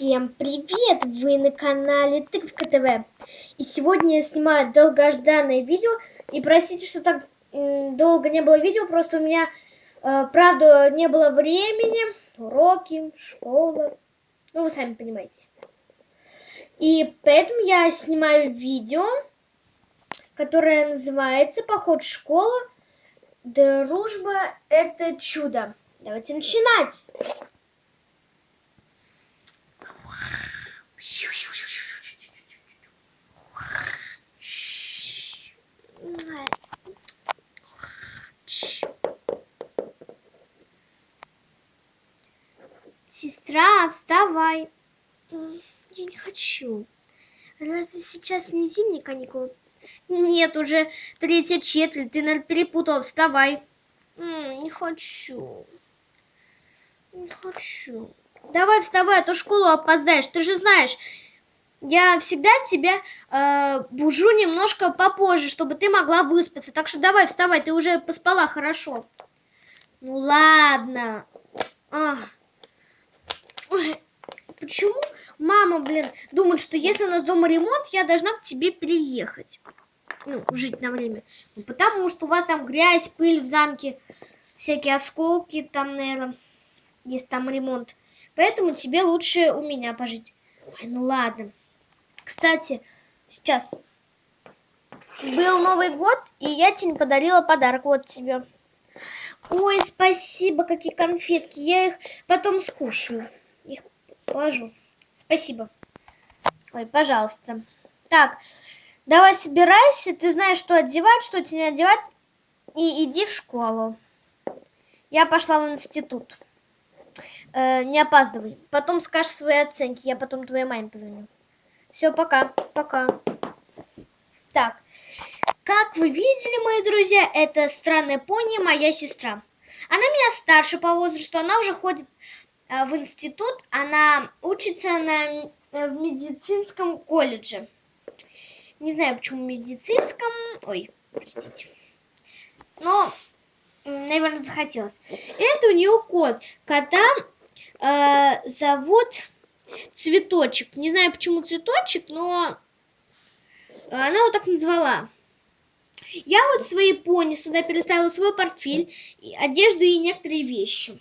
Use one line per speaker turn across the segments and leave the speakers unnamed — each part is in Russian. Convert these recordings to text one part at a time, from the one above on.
Всем привет! Вы на канале Тыковка ТВ. И сегодня я снимаю долгожданное видео. И простите, что так долго не было видео, просто у меня, э, правда, не было времени. Уроки, школа. Ну, вы сами понимаете. И поэтому я снимаю видео, которое называется «Поход в школу. Дружба – это чудо». Давайте начинать! Сестра, вставай. Я не хочу. Разве сейчас не зимние каникулы? Нет, уже третья четверть. Ты, наверное, перепутал. Вставай. Не хочу. Не хочу. Давай вставай, а то школу опоздаешь. Ты же знаешь, я всегда тебя э, бужу немножко попозже, чтобы ты могла выспаться. Так что давай, вставай, ты уже поспала хорошо. Ну ладно. А. Почему мама, блин, думает, что если у нас дома ремонт, я должна к тебе переехать? Ну, жить на время. Ну, потому что у вас там грязь, пыль в замке, всякие осколки там, наверное, есть там ремонт. Поэтому тебе лучше у меня пожить. Ой, ну ладно. Кстати, сейчас был Новый год, и я тебе подарила подарок. Вот тебе. Ой, спасибо, какие конфетки. Я их потом скушаю. Их положу. Спасибо. Ой, пожалуйста. Так, давай собирайся. Ты знаешь, что одевать, что тебе не одевать. И иди в школу. Я пошла в институт. Э, не опаздывай. Потом скажешь свои оценки. Я потом твоей маме позвоню. Все, пока. Пока. Так. Как вы видели, мои друзья, это странная пони, моя сестра. Она меня старше по возрасту, она уже ходит э, в институт, она учится на, э, в медицинском колледже. Не знаю, почему медицинском. Ой, простите. Но, наверное, захотелось. Это у нее кот. Кота э, зовут Цветочек. Не знаю, почему цветочек, но она его так назвала. Я вот свои пони сюда переставила свой портфель, одежду и некоторые вещи.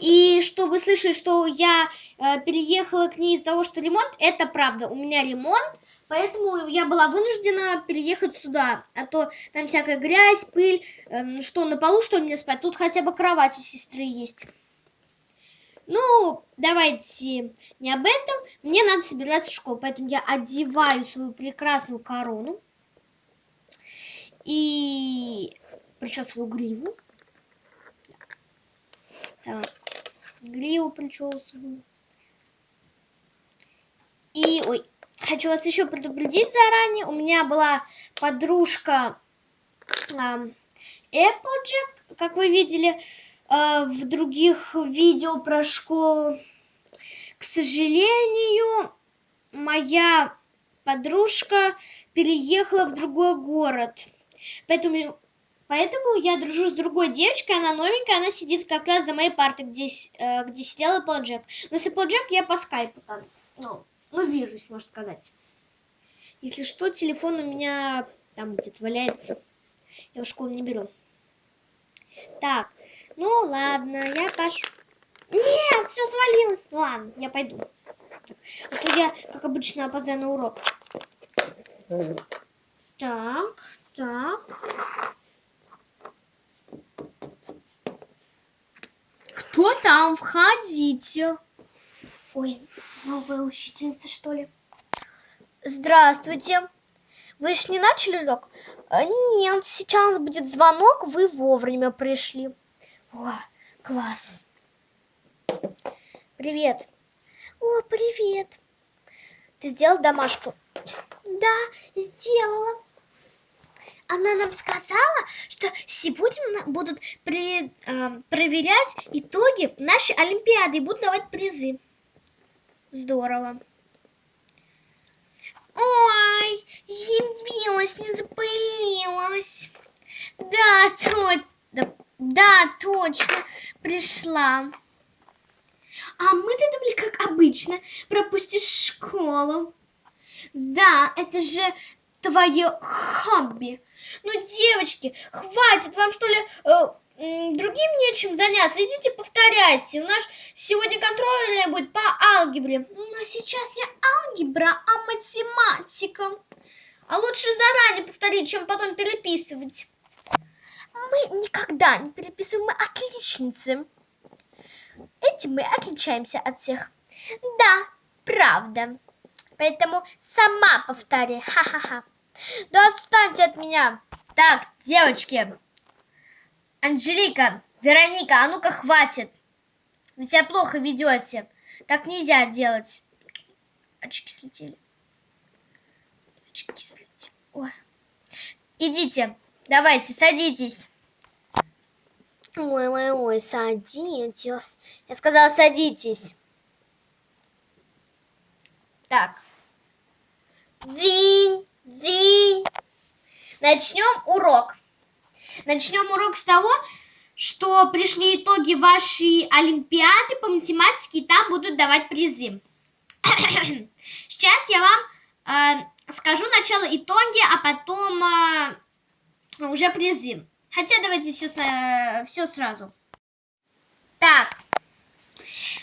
И что вы слышали, что я э, переехала к ней из-за того, что ремонт, это правда. У меня ремонт, поэтому я была вынуждена переехать сюда. А то там всякая грязь, пыль, э, что на полу, что мне спать. Тут хотя бы кровать у сестры есть. Ну, давайте не об этом. Мне надо собираться в школу, поэтому я одеваю свою прекрасную корону. И причесываю гриву. Так, гриву причесываю. И, ой, хочу вас еще предупредить заранее. У меня была подружка э, Applejack, как вы видели. А, в других видео про школу. К сожалению, моя подружка переехала в другой город. Поэтому, поэтому я дружу с другой девочкой, она новенькая, она сидит как раз за моей партой, где, э, где сидел Applejack. Но с Applejack я по скайпу там, ну, ну, вижусь, можно сказать. Если что, телефон у меня там где-то валяется. Я в школу не беру. Так, ну ладно, я пош... Нет, все свалилось. Ладно, я пойду. А то я, как обычно, опоздаю на урок. Так, так. Кто там? Входите. Ой, новая учительница, что ли? Здравствуйте. Вы еще не начали урок? А, нет, сейчас будет звонок, вы вовремя пришли. О, класс. Привет. О, привет. Ты сделал домашку? Да, сделала. Она нам сказала, что сегодня будут при, э, проверять итоги нашей Олимпиады и будут давать призы. Здорово. Ой, явилась, не запылилась. Да, то, да, да, точно, пришла. А мы-то думали, как обычно, пропустишь школу. Да, это же твое хобби. Ну, девочки, хватит, вам что ли э, другим нечем заняться? Идите повторяйте. У нас сегодня контрольная будет по алгебре. Но сейчас не алгебра, а математика. А лучше заранее повторить, чем потом переписывать. Мы никогда не переписываем, мы отличницы. Этим мы отличаемся от всех. Да, правда. Поэтому сама повтори. Ха-ха-ха. Да отстаньте от меня. Так, девочки. Анжелика, Вероника, а ну-ка хватит. Вы себя плохо ведете. Так нельзя делать. Очки слетели. Очки слетели. Ой. Идите, давайте, садитесь. Ой, ой, ой, садитесь. Я сказала, садитесь. Так. День, день. Начнем урок. Начнем урок с того, что пришли итоги вашей олимпиады по математике, и там будут давать призы. Сейчас я вам э, скажу начало итоги, а потом э, уже призы. Хотя давайте все, все сразу. Так,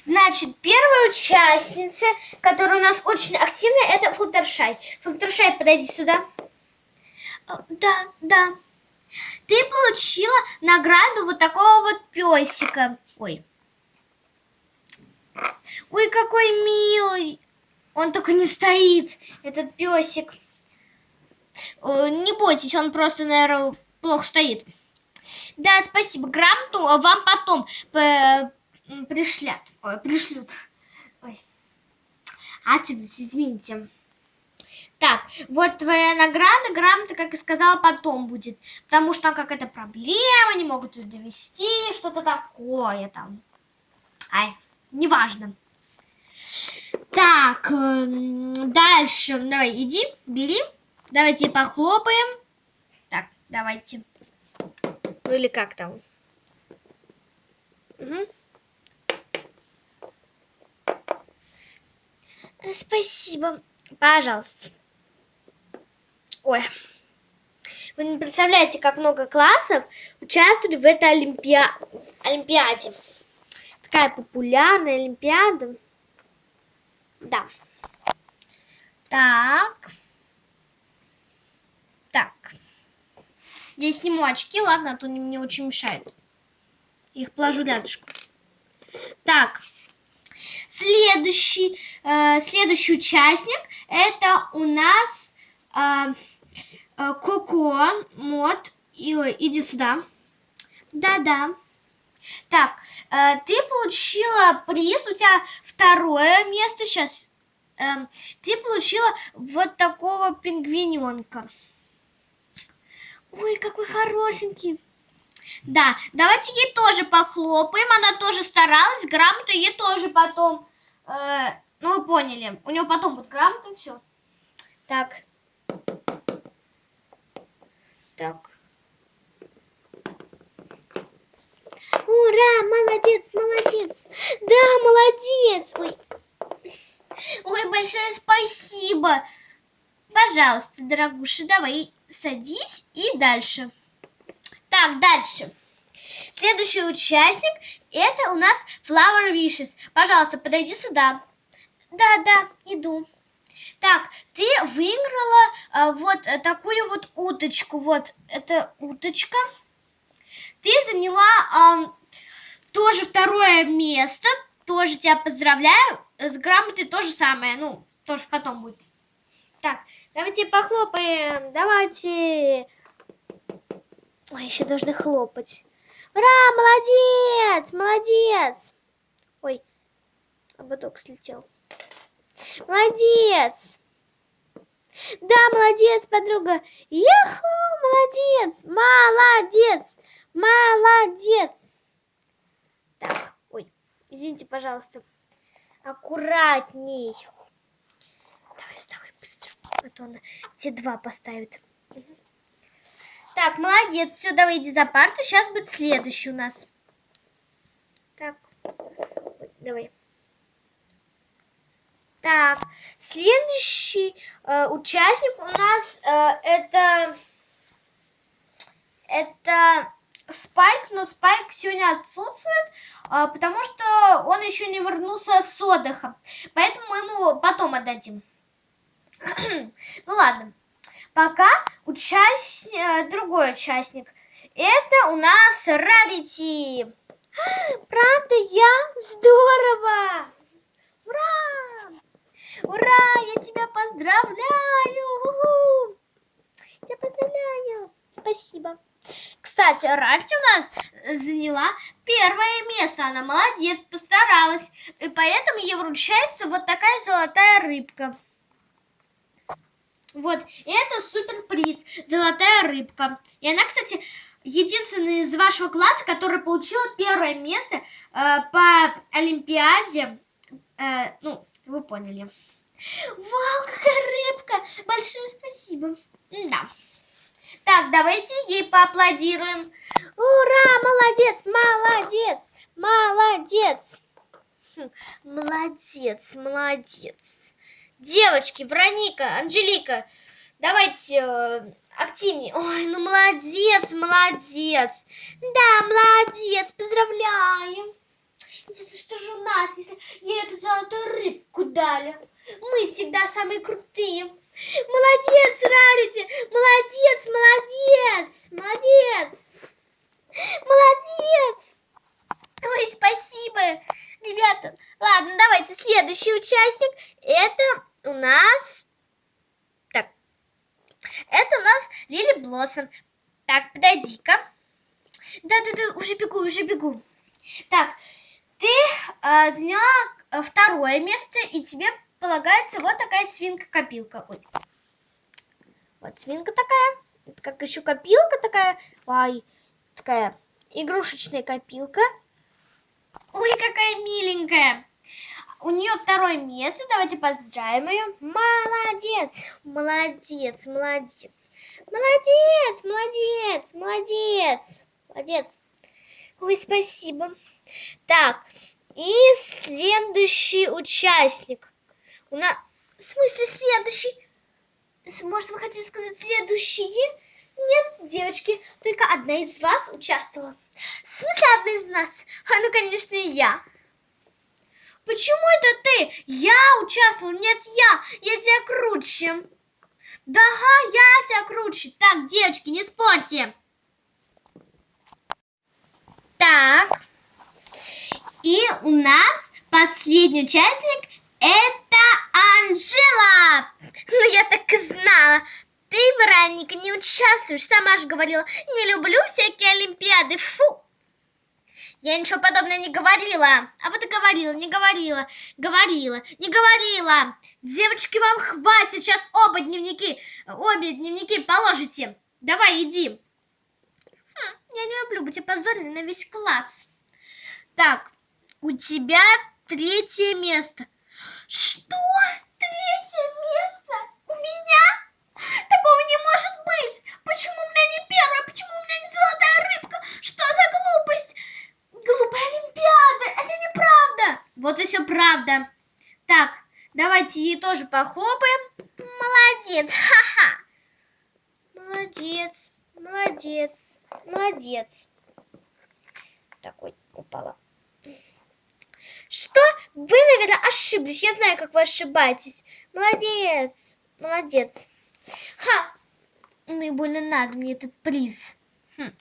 значит, первая участница, которая у нас очень активная, это Флуттершай. Флуттершай, подойди сюда. А, Да, да. Ты получила награду вот такого вот песика. Ой. Ой, какой милый. Он только не стоит, этот песик. Э, Не бойтесь, он просто, наверное, плохо стоит. Да, спасибо. Грамоту вам потом э, пришлят. Ой, пришлют. Ой. А, извините. Так, вот твоя награда, грамота, как и сказала, потом будет. Потому что там какая-то проблема, не могут ее довести, что-то такое там. Ай, неважно. Так, эм, дальше. Давай, иди, бери. Давайте похлопаем. Так, давайте. Ну или как там? Э, Спасибо. Пожалуйста. Ой. Вы не представляете, как много классов участвовали в этой олимпиа... олимпиаде. Такая популярная олимпиада. Да. Так. Я сниму очки, ладно, а то они мне очень мешают. Их положу рядышком. Так. Следующий, э, следующий участник это у нас э, э, Коко Мод. И, иди сюда. Да-да. Так, э, ты получила приз, у тебя второе место сейчас. Эм, ты получила вот такого пингвиненка. Ой, какой хорошенький. Да, давайте ей тоже похлопаем. Она тоже старалась. Грамоту ей тоже потом. э, ну, вы поняли. У нее потом будет грамота, все. Так. Так. Ура, молодец, молодец. Да, молодец. Ой. Ой, большое спасибо. Пожалуйста, дорогуша, давай садись и дальше. Так, дальше. Следующий участник это у нас Flower Wishes. Пожалуйста, подойди сюда. Да, да, иду. Так, ты выиграла а, вот э, такую вот уточку. Вот, это уточка. Ты заняла ам, тоже второе место. Тоже тебя поздравляю. С грамотой то же самое. Ну, тоже потом будет. Так, давайте похлопаем. Давайте. Ой, еще должны хлопать. Ура, молодец, молодец. Ой, ободок слетел. Молодец. Да, молодец, подруга. Еху, молодец, молодец, молодец. Так, ой, извините, пожалуйста. Аккуратней. Давай, вставай быстро, а то те два поставит. Так, молодец. Все, давай иди за парту. Сейчас будет следующий у нас. Так, давай. Так, следующий э, участник у нас э, это это Спайк, но Спайк сегодня отсутствует, э, потому что он еще не вернулся с отдыха, поэтому мы ему потом отдадим. Ну ладно, пока участник, э, другой участник. Это у нас Рарити. Правда, я? Здорово! Ура! Ура! Я тебя поздравляю! Тебя поздравляю! Спасибо. Кстати, Ральти у нас заняла первое место. Она молодец, постаралась. И поэтому ей вручается вот такая золотая рыбка. Вот, это суперприз. Золотая рыбка. И она, кстати, единственный из вашего класса, который получил первое место э, по Олимпиаде. Э, ну, вы поняли. Вау, какая рыбка! Большое спасибо. Да. Так, давайте ей поаплодируем. Ура, молодец, молодец, молодец. Хм, молодец, молодец. Девочки, Вероника, Анжелика, давайте э, активнее. Ой, ну молодец, молодец. Да, молодец, поздравляем. Интересно, что же у нас, если ей эту золотую рыбку дали? Мы всегда самые крутые. Молодец, Рарити, молодец, молодец, молодец. Молодец. Ой, спасибо, ребята. Ладно, давайте следующий участник. Это у нас это у нас Лили Блоссом. Так, подойди-ка. Да-да-да, уже бегу, уже бегу. Так, ты э, заняла э, второе место, и тебе полагается вот такая свинка-копилка. Ой. Вот свинка такая. Это как еще копилка такая. Ой, такая игрушечная копилка. Ой, какая миленькая. У нее второе место. Давайте поздравим ее. Молодец, молодец, молодец. Молодец, молодец, молодец. Молодец. Ой, спасибо. Так, и следующий участник. У нас... В смысле следующий? Может, вы хотите сказать следующие? Нет, девочки, только одна из вас участвовала. В смысле одна из нас? А ну, конечно, я. Почему это ты? Я участвовал, нет я, я тебя круче. Да, ага, я тебя круче. Так, девочки, не спорьте. Так, и у нас последний участник это Анжела. Ну, я так и знала. Вероника, не участвуешь, сама же говорила, не люблю всякие олимпиады, фу. Я ничего подобного не говорила. А вот и говорила, не говорила, говорила, не говорила. Девочки, вам хватит. Сейчас оба дневники, обе дневники положите. Давай, иди. Хм, я не люблю быть опозоренной на весь класс. Так, у тебя третье место. Что? Третье место? У меня? Такого не может быть! Почему у меня не первое? Почему у меня не золотая рыбка? Что за глупость? Глупая Олимпиада! Это неправда! Вот и все правда. Так, давайте ей тоже похлопаем. Молодец! Ха-ха! Молодец, молодец, молодец. Такой упала. Что? Вы, наверное, ошиблись. Я знаю, как вы ошибаетесь. Молодец, молодец. Ха! Ну и больно надо мне этот приз. Хм.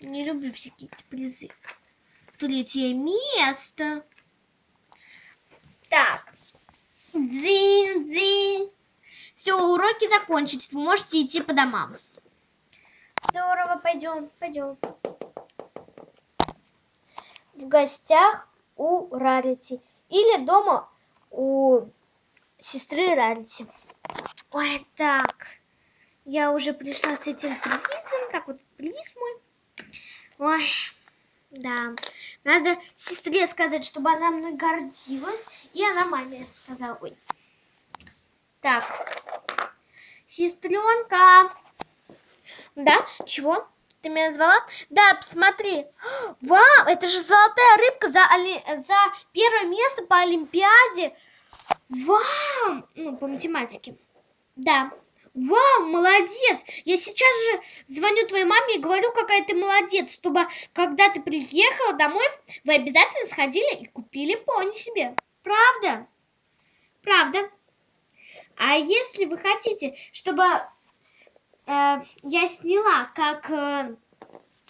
Не люблю всякие эти призы. Третье место. Так. Дзинь, дзинь. Все, уроки закончились. Вы можете идти по домам. Здорово, пойдем, пойдем. В гостях у Рарити. Или дома у сестры Рарити. Ой, так. Я уже пришла с этим призом. Так, вот приз мой. Ой, да. Надо сестре сказать, чтобы она мной гордилась. И она маме сказала. Ой. Так. Сестренка. Да? Чего? Ты меня назвала? Да, посмотри. Вау, это же золотая рыбка за, оли... за первое место по Олимпиаде. Вам, ну, по математике. Да. Вау, молодец! Я сейчас же звоню твоей маме и говорю, какая ты молодец, чтобы когда ты приехала домой, вы обязательно сходили и купили пони себе. Правда? Правда. А если вы хотите, чтобы э, я сняла, как э,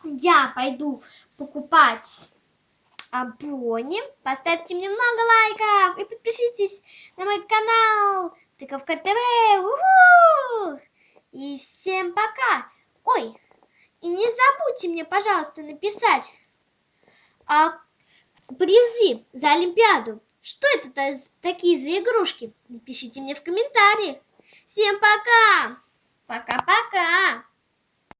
я пойду покупать а, пони, поставьте мне много лайков и подпишитесь на мой канал Тыковка ТВ. Уху! И всем пока. Ой, и не забудьте мне, пожалуйста, написать а, призы за Олимпиаду. Что это такие за игрушки? Напишите мне в комментариях. Всем пока! Пока-пока!